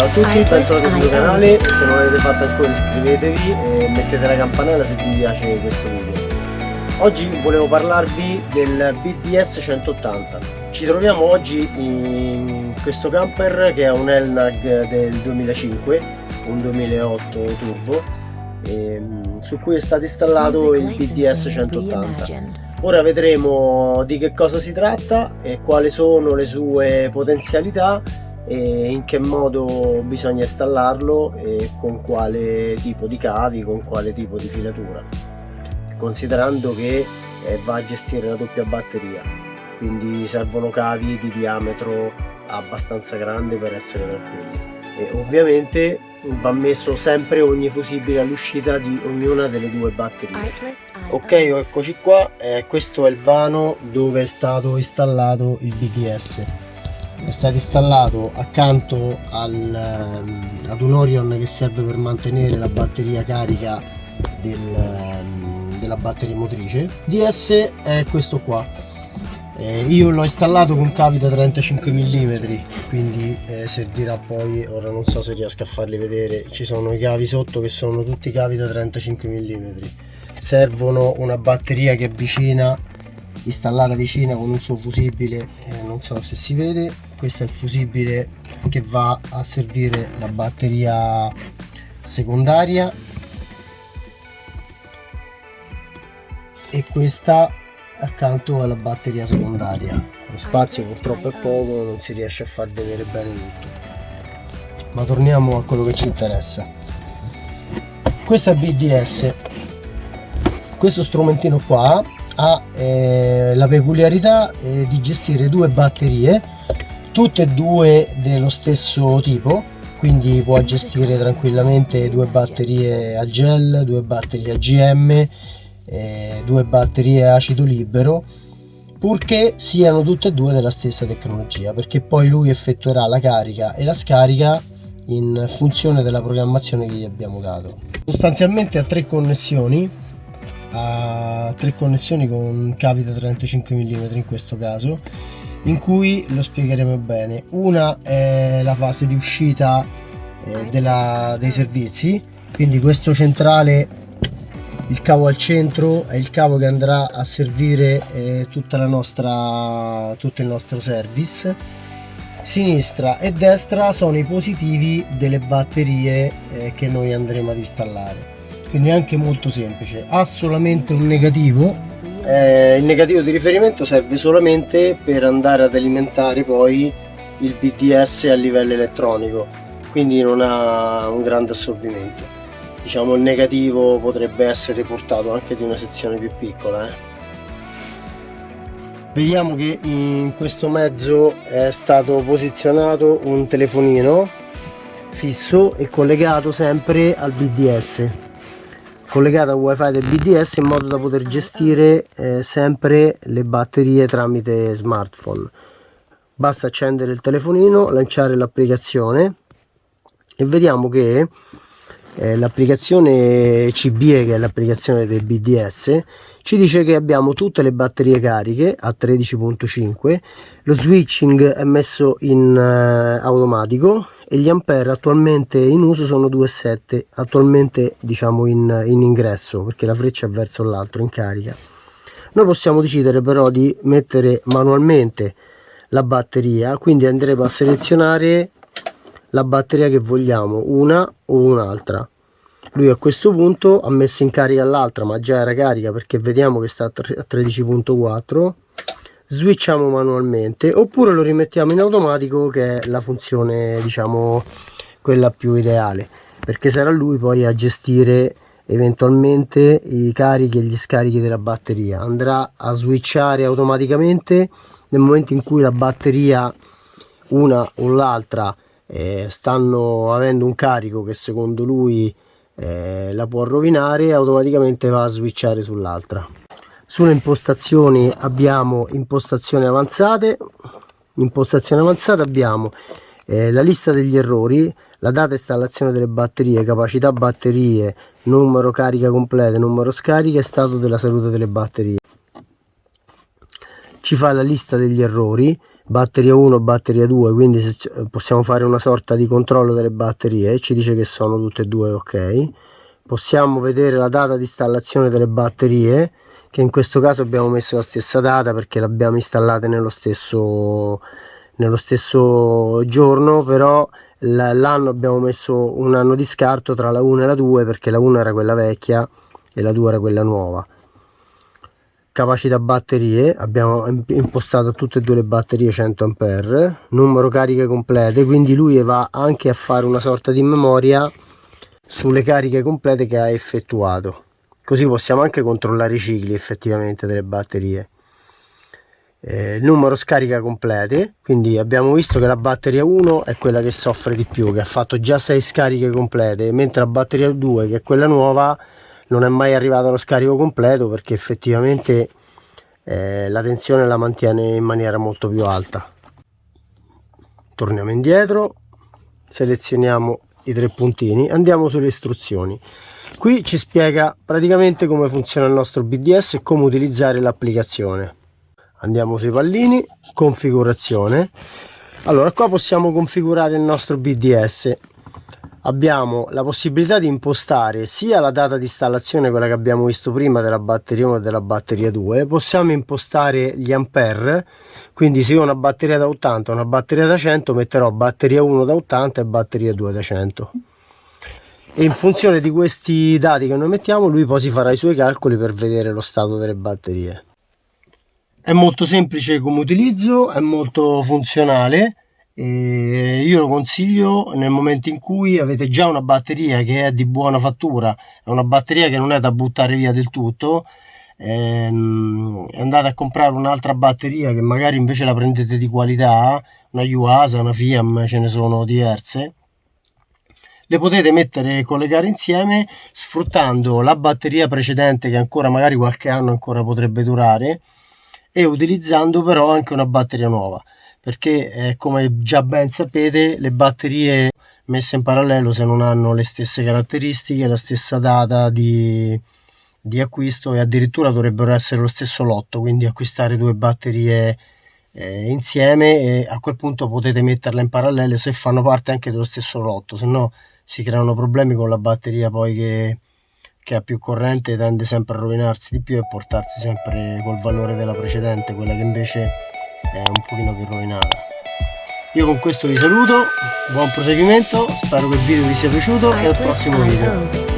Ciao a tutti, bentornati sul mio canale, se non l'avete fatto ancora iscrivetevi e mettete la campanella se vi piace questo video. Oggi volevo parlarvi del BDS 180. Ci troviamo oggi in questo camper che è un Elnag del 2005, un 2008 turbo, ehm, su cui è stato installato il BDS 180. Ora vedremo di che cosa si tratta e quali sono le sue potenzialità e in che modo bisogna installarlo e con quale tipo di cavi, con quale tipo di filatura considerando che eh, va a gestire la doppia batteria. Quindi servono cavi di diametro abbastanza grande per essere tranquilli. E ovviamente va messo sempre ogni fusibile all'uscita di ognuna delle due batterie. Ok eccoci qua. Eh, questo è il vano dove è stato installato il BDS è stato installato accanto al, um, ad un Orion che serve per mantenere la batteria carica del, um, della batteria motrice. DS è questo qua. Eh, io l'ho installato con cavi da 35 mm quindi eh, servirà poi ora non so se riesco a farli vedere ci sono i cavi sotto che sono tutti cavi da 35 mm servono una batteria che è vicina installata vicina con un suo fusibile eh, non so se si vede questo è il fusibile che va a servire la batteria secondaria. E questa accanto alla batteria secondaria. Lo spazio purtroppo è poco non si riesce a far vedere bene tutto. Ma torniamo a quello che ci interessa. Questo è BDS questo strumentino qua ha eh, la peculiarità eh, di gestire due batterie tutte e due dello stesso tipo quindi può gestire tranquillamente due batterie a gel, due batterie a GM, eh, due batterie a acido libero purché siano tutte e due della stessa tecnologia perché poi lui effettuerà la carica e la scarica in funzione della programmazione che gli abbiamo dato. Sostanzialmente ha tre connessioni ha tre connessioni con cavi da 35 mm in questo caso in cui lo spiegheremo bene. Una è la fase di uscita eh, della, dei servizi. Quindi questo centrale il cavo al centro è il cavo che andrà a servire eh, tutta la nostra tutto il nostro service. Sinistra e destra sono i positivi delle batterie eh, che noi andremo ad installare. Quindi è anche molto semplice. Ha solamente un negativo eh, il negativo di riferimento serve solamente per andare ad alimentare poi il BDS a livello elettronico quindi non ha un grande assorbimento diciamo il negativo potrebbe essere portato anche di una sezione più piccola eh. vediamo che in questo mezzo è stato posizionato un telefonino fisso e collegato sempre al BDS collegata al wifi del BDS in modo da poter gestire eh, sempre le batterie tramite smartphone. Basta accendere il telefonino lanciare l'applicazione e vediamo che eh, l'applicazione CBE che è l'applicazione del BDS ci dice che abbiamo tutte le batterie cariche a 13.5 lo switching è messo in eh, automatico e gli ampere attualmente in uso sono 2,7 attualmente diciamo in, in ingresso perché la freccia è verso l'altro in carica. Noi possiamo decidere però di mettere manualmente la batteria quindi andremo a selezionare la batteria che vogliamo una o un'altra. Lui a questo punto ha messo in carica l'altra ma già era carica perché vediamo che sta a 13.4 switchiamo manualmente oppure lo rimettiamo in automatico che è la funzione diciamo quella più ideale. Perché sarà lui poi a gestire eventualmente i carichi e gli scarichi della batteria. Andrà a switchare automaticamente nel momento in cui la batteria una o l'altra eh, stanno avendo un carico che secondo lui eh, la può rovinare automaticamente va a switchare sull'altra sulle impostazioni abbiamo impostazioni avanzate. Impostazioni avanzate abbiamo eh, la lista degli errori la data installazione delle batterie capacità batterie numero carica completa numero scarica e stato della salute delle batterie. Ci fa la lista degli errori batteria 1 batteria 2 quindi possiamo fare una sorta di controllo delle batterie ci dice che sono tutte e due ok. Possiamo vedere la data di installazione delle batterie che in questo caso abbiamo messo la stessa data perché l'abbiamo installate nello stesso nello stesso giorno però l'anno abbiamo messo un anno di scarto tra la 1 e la 2 perché la 1 era quella vecchia e la 2 era quella nuova. Capacità batterie abbiamo impostato tutte e due le batterie 100 ampere numero cariche complete quindi lui va anche a fare una sorta di memoria sulle cariche complete che ha effettuato così possiamo anche controllare i cicli effettivamente delle batterie. Eh, numero scarica complete quindi abbiamo visto che la batteria 1 è quella che soffre di più che ha fatto già 6 scariche complete mentre la batteria 2 che è quella nuova non è mai arrivato allo scarico completo perché effettivamente eh, la tensione la mantiene in maniera molto più alta. Torniamo indietro selezioniamo i tre puntini andiamo sulle istruzioni qui ci spiega praticamente come funziona il nostro BDS e come utilizzare l'applicazione. Andiamo sui pallini configurazione. Allora qua possiamo configurare il nostro BDS abbiamo la possibilità di impostare sia la data di installazione quella che abbiamo visto prima della batteria 1 e della batteria 2 possiamo impostare gli ampere. Quindi se ho una batteria da 80 una batteria da 100 metterò batteria 1 da 80 e batteria 2 da 100 e in funzione di questi dati che noi mettiamo lui poi si farà i suoi calcoli per vedere lo stato delle batterie. È molto semplice come utilizzo è molto funzionale. E io lo consiglio nel momento in cui avete già una batteria che è di buona fattura è una batteria che non è da buttare via del tutto ehm, andate a comprare un'altra batteria che magari invece la prendete di qualità una Yuasa, una Fiam, ce ne sono diverse le potete mettere e collegare insieme sfruttando la batteria precedente che ancora magari qualche anno ancora potrebbe durare e utilizzando però anche una batteria nuova. Perché eh, come già ben sapete le batterie messe in parallelo se non hanno le stesse caratteristiche la stessa data di, di acquisto e addirittura dovrebbero essere lo stesso lotto quindi acquistare due batterie eh, insieme e a quel punto potete metterle in parallelo se fanno parte anche dello stesso lotto se no si creano problemi con la batteria poi che, che ha più corrente tende sempre a rovinarsi di più e portarsi sempre col valore della precedente quella che invece è un pochino più rovinata. Io con questo vi saluto buon proseguimento spero che il video vi sia piaciuto e al prossimo video